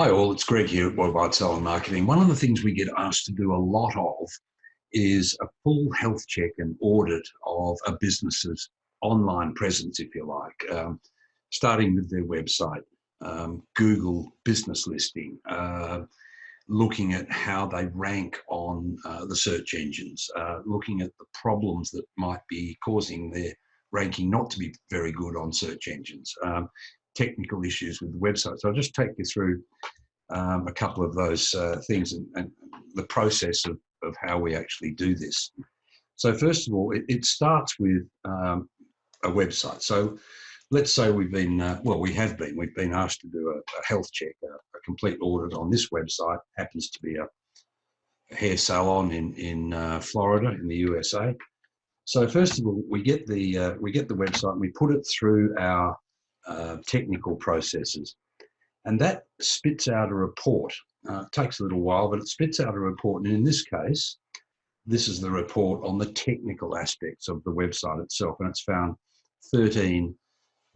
Hi all, it's Greg here at Worldwide Salon Marketing. One of the things we get asked to do a lot of is a full health check and audit of a business's online presence, if you like, um, starting with their website, um, Google business listing, uh, looking at how they rank on uh, the search engines, uh, looking at the problems that might be causing their ranking not to be very good on search engines. Um, technical issues with the website. So I'll just take you through um, a couple of those uh, things and, and, the process of, of how we actually do this. So first of all, it, it starts with um, a website. So let's say we've been, uh, well, we have been, we've been asked to do a, a health check, a, a, complete audit on this website, happens to be a, a hair salon in, in uh, Florida in the USA. So first of all, we get the, uh, we get the website and we put it through our uh, technical processes. And that spits out a report. Uh, it takes a little while, but it spits out a report. And in this case, this is the report on the technical aspects of the website itself. And it's found 13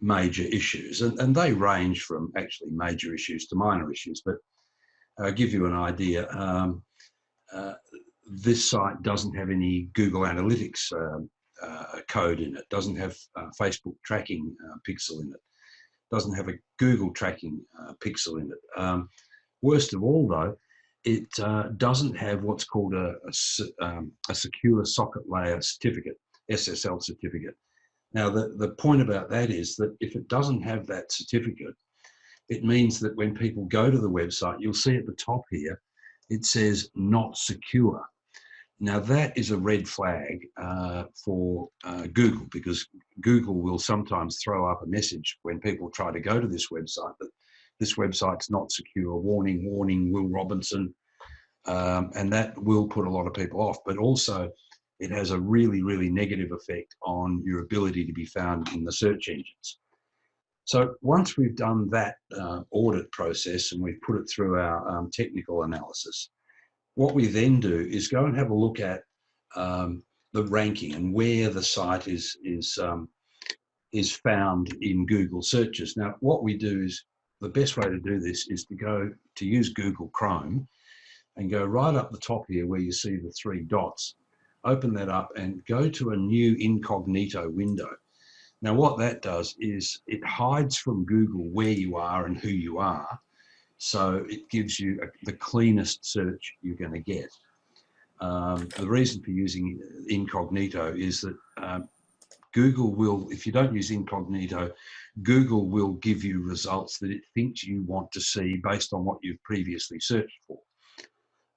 major issues. And, and they range from actually major issues to minor issues. But I'll uh, give you an idea. Um, uh, this site doesn't have any Google Analytics um, uh, code in it, doesn't have uh, Facebook tracking uh, pixel in it doesn't have a Google tracking uh, pixel in it. Um, worst of all though, it uh, doesn't have what's called a, a, um, a, secure socket layer certificate, SSL certificate. Now the, the point about that is that if it doesn't have that certificate, it means that when people go to the website, you'll see at the top here, it says not secure. Now that is a red flag uh, for uh, Google because Google will sometimes throw up a message when people try to go to this website that this website's not secure, warning, warning, Will Robinson, um, and that will put a lot of people off. But also it has a really, really negative effect on your ability to be found in the search engines. So once we've done that uh, audit process and we've put it through our um, technical analysis, what we then do is go and have a look at um, the ranking and where the site is is um, is found in Google searches. Now, what we do is the best way to do this is to go to use Google Chrome and go right up the top here where you see the three dots. Open that up and go to a new incognito window. Now, what that does is it hides from Google where you are and who you are so it gives you a, the cleanest search you're going to get. Um, the reason for using incognito is that um, Google will, if you don't use incognito, Google will give you results that it thinks you want to see based on what you've previously searched for.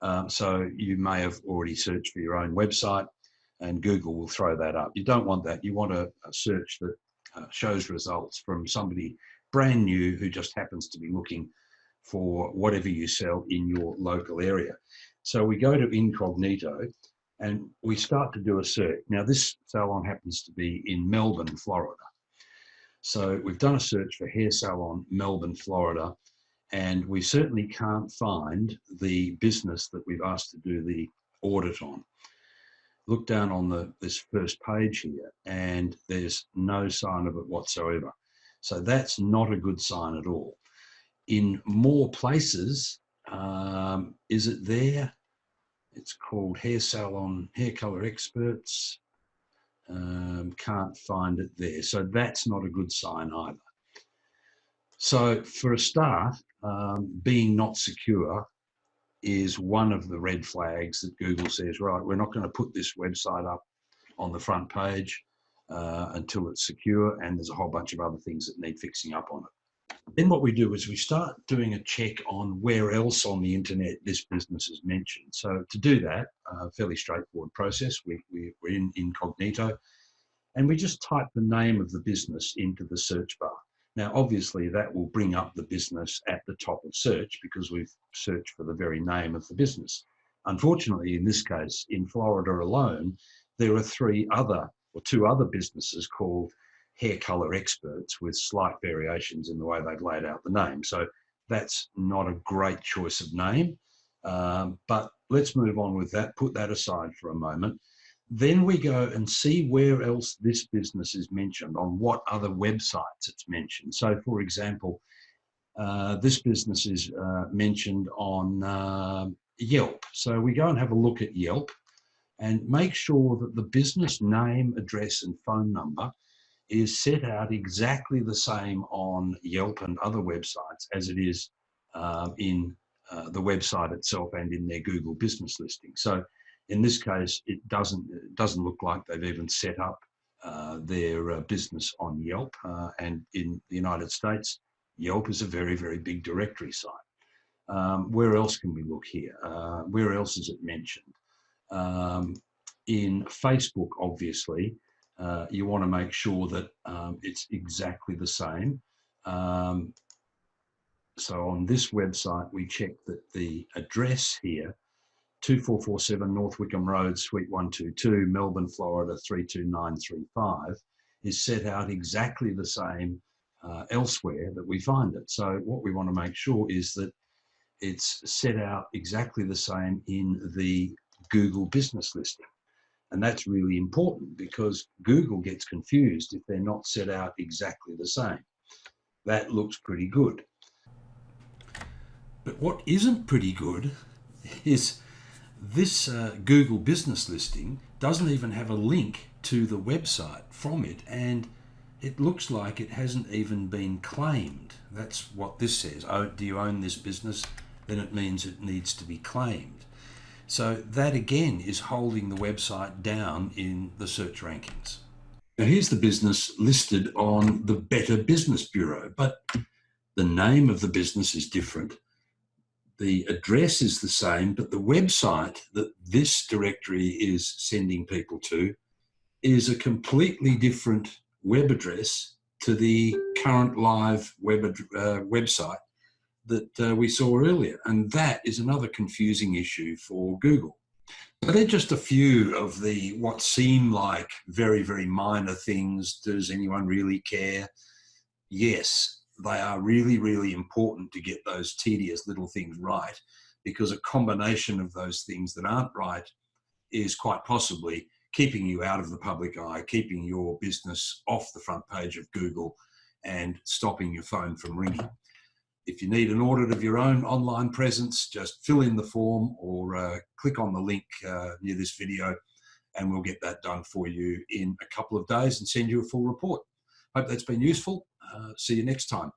Um, so you may have already searched for your own website and Google will throw that up. You don't want that. You want a, a search that uh, shows results from somebody brand new who just happens to be looking for whatever you sell in your local area. So we go to incognito and we start to do a search. Now this salon happens to be in Melbourne, Florida. So we've done a search for hair salon, Melbourne, Florida, and we certainly can't find the business that we've asked to do the audit on. Look down on the this first page here and there's no sign of it whatsoever. So that's not a good sign at all in more places. Um, is it there? It's called Hair Salon Hair Color Experts. Um, can't find it there. So that's not a good sign either. So for a start, um, being not secure is one of the red flags that Google says, right, we're not going to put this website up on the front page uh, until it's secure and there's a whole bunch of other things that need fixing up on it. Then what we do is we start doing a check on where else on the internet this business is mentioned. So to do that, a fairly straightforward process, we, we, we're in incognito and we just type the name of the business into the search bar. Now, obviously that will bring up the business at the top of search because we've searched for the very name of the business. Unfortunately, in this case, in Florida alone, there are three other or two other businesses called hair color experts with slight variations in the way they've laid out the name. So that's not a great choice of name, um, but let's move on with that, put that aside for a moment. Then we go and see where else this business is mentioned, on what other websites it's mentioned. So for example, uh, this business is uh, mentioned on uh, Yelp. So we go and have a look at Yelp and make sure that the business name, address and phone number is set out exactly the same on Yelp and other websites as it is uh, in uh, the website itself and in their Google business listing. So in this case, it doesn't, it doesn't look like they've even set up uh, their uh, business on Yelp. Uh, and in the United States, Yelp is a very, very big directory site. Um, where else can we look here? Uh, where else is it mentioned? Um, in Facebook, obviously, uh, you want to make sure that um, it's exactly the same. Um, so on this website, we check that the address here, 2447 North Wickham Road, Suite 122, Melbourne, Florida 32935, is set out exactly the same uh, elsewhere that we find it. So what we want to make sure is that it's set out exactly the same in the Google business listing. And that's really important because Google gets confused if they're not set out exactly the same. That looks pretty good. But what isn't pretty good is this uh, Google business listing doesn't even have a link to the website from it and it looks like it hasn't even been claimed. That's what this says. Oh, do you own this business? Then it means it needs to be claimed. So that again is holding the website down in the search rankings. Now here's the business listed on the Better Business Bureau, but the name of the business is different. The address is the same, but the website that this directory is sending people to is a completely different web address to the current live web uh, website that uh, we saw earlier. And that is another confusing issue for Google. But they're just a few of the what seem like very, very minor things. Does anyone really care? Yes, they are really, really important to get those tedious little things right because a combination of those things that aren't right is quite possibly keeping you out of the public eye, keeping your business off the front page of Google and stopping your phone from ringing. If you need an audit of your own online presence, just fill in the form or uh, click on the link uh, near this video and we'll get that done for you in a couple of days and send you a full report. Hope that's been useful. Uh, see you next time.